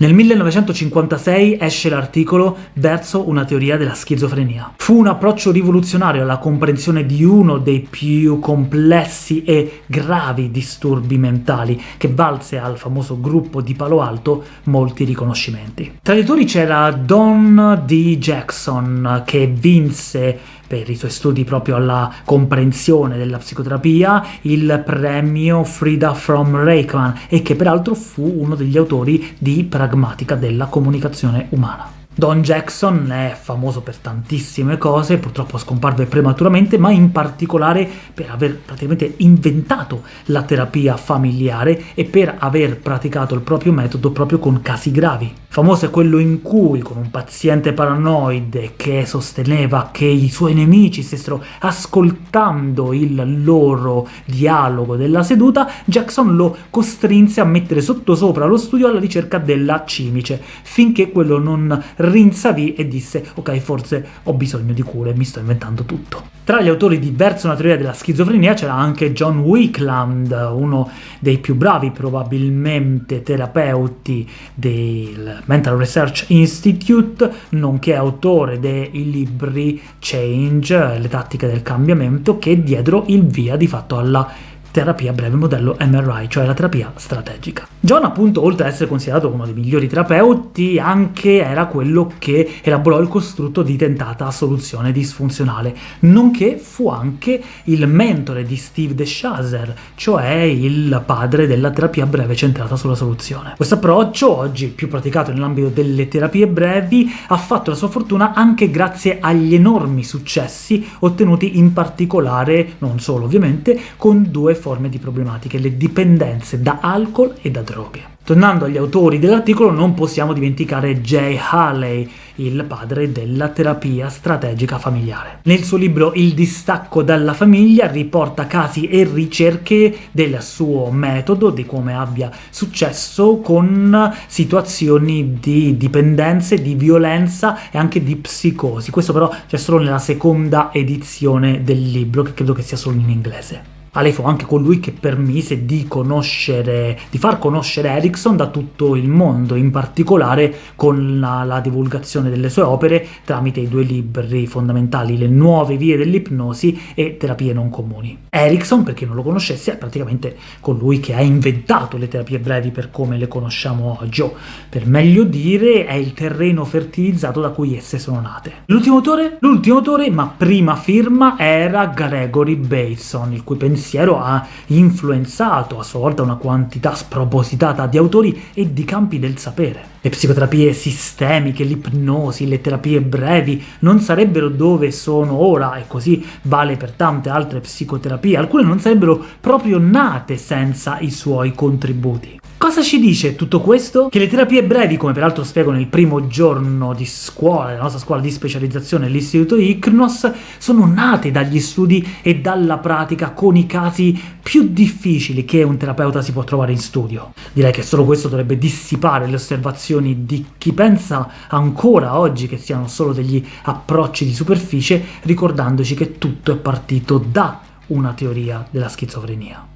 Nel 1956 esce l'articolo Verso una teoria della schizofrenia. Fu un approccio rivoluzionario alla comprensione di uno dei più complessi e gravi disturbi mentali, che valse al famoso gruppo di Palo Alto molti riconoscimenti. Tra gli autori c'era Don D. Jackson, che vinse per i suoi studi proprio alla comprensione della psicoterapia, il premio Frida from Reichman, e che peraltro fu uno degli autori di Pragmatica della comunicazione umana. Don Jackson è famoso per tantissime cose, purtroppo scomparve prematuramente, ma in particolare per aver praticamente inventato la terapia familiare e per aver praticato il proprio metodo proprio con casi gravi. Famoso è quello in cui, con un paziente paranoide che sosteneva che i suoi nemici stessero ascoltando il loro dialogo della seduta, Jackson lo costrinse a mettere sottosopra lo studio alla ricerca della cimice, finché quello non rinsavì e disse «Ok, forse ho bisogno di cure, mi sto inventando tutto». Tra gli autori di Verso una teoria della schizofrenia c'era anche John Wickland, uno dei più bravi probabilmente terapeuti del Mental Research Institute, nonché autore dei libri Change, le tattiche del cambiamento, che diedero il via di fatto alla terapia breve modello MRI, cioè la terapia strategica. John appunto, oltre ad essere considerato uno dei migliori terapeuti, anche era quello che elaborò il costrutto di tentata soluzione disfunzionale, nonché fu anche il mentore di Steve DeShazer, cioè il padre della terapia breve centrata sulla soluzione. Questo approccio, oggi più praticato nell'ambito delle terapie brevi, ha fatto la sua fortuna anche grazie agli enormi successi ottenuti in particolare, non solo ovviamente, con due forme di problematiche, le dipendenze da alcol e da droghe. Tornando agli autori dell'articolo, non possiamo dimenticare Jay Haley, il padre della terapia strategica familiare. Nel suo libro Il distacco dalla famiglia riporta casi e ricerche del suo metodo, di come abbia successo con situazioni di dipendenze, di violenza e anche di psicosi. Questo però c'è solo nella seconda edizione del libro, che credo che sia solo in inglese. Ale fu anche colui che permise di conoscere, di far conoscere Erickson da tutto il mondo, in particolare con la, la divulgazione delle sue opere tramite i due libri fondamentali, Le nuove vie dell'ipnosi e Terapie non comuni. Erickson, per chi non lo conoscesse, è praticamente colui che ha inventato le terapie brevi per come le conosciamo oggi, o per meglio dire è il terreno fertilizzato da cui esse sono nate. L'ultimo autore? L'ultimo autore, ma prima firma, era Gregory Bateson, il cui pensiero pensiero ha influenzato a sua volta una quantità spropositata di autori e di campi del sapere. Le psicoterapie sistemiche, l'ipnosi, le terapie brevi non sarebbero dove sono ora, e così vale per tante altre psicoterapie, alcune non sarebbero proprio nate senza i suoi contributi. Cosa ci dice tutto questo? Che le terapie brevi, come peraltro spiego nel primo giorno di scuola, della nostra scuola di specializzazione, l'istituto ICNOS, sono nate dagli studi e dalla pratica con i casi più difficili che un terapeuta si può trovare in studio. Direi che solo questo dovrebbe dissipare le osservazioni di chi pensa ancora oggi che siano solo degli approcci di superficie, ricordandoci che tutto è partito da una teoria della schizofrenia.